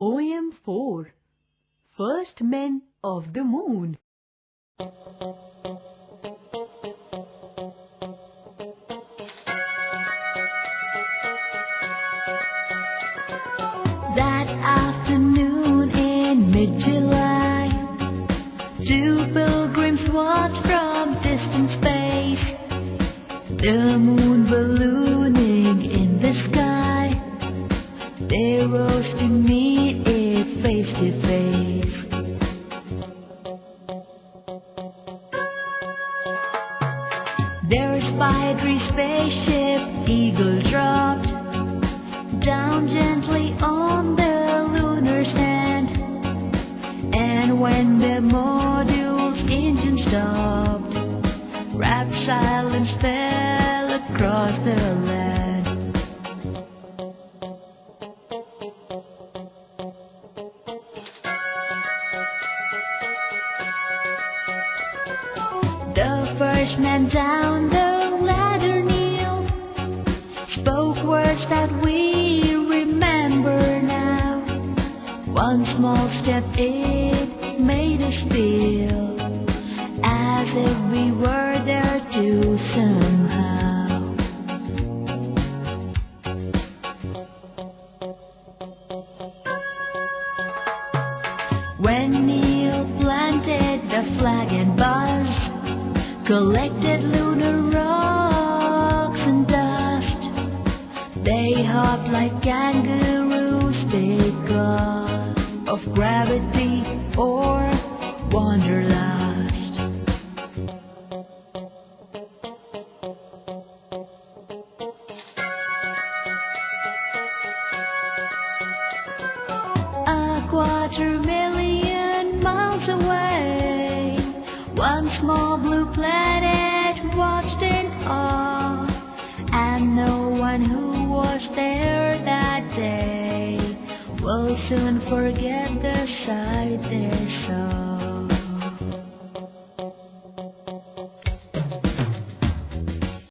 OM4 First Men of the Moon. That afternoon in mid-July Two pilgrims watched from distant space. The moon ballooning in the sky. They rose to meet Their spidery spaceship Eagle dropped down gently on the lunar sand. And when the module's engine stopped, rapt silence fell across the land. First man down the ladder kneeled, spoke words that we remember now. One small step it made us feel as if we were there too somehow. When Neil planted the flag and buzz, collected lunar rocks and dust, they hopped like kangaroos because of gravity or wanderlust. A quarter million small blue planet watched in awe, and no one who was there that day will soon forget the sight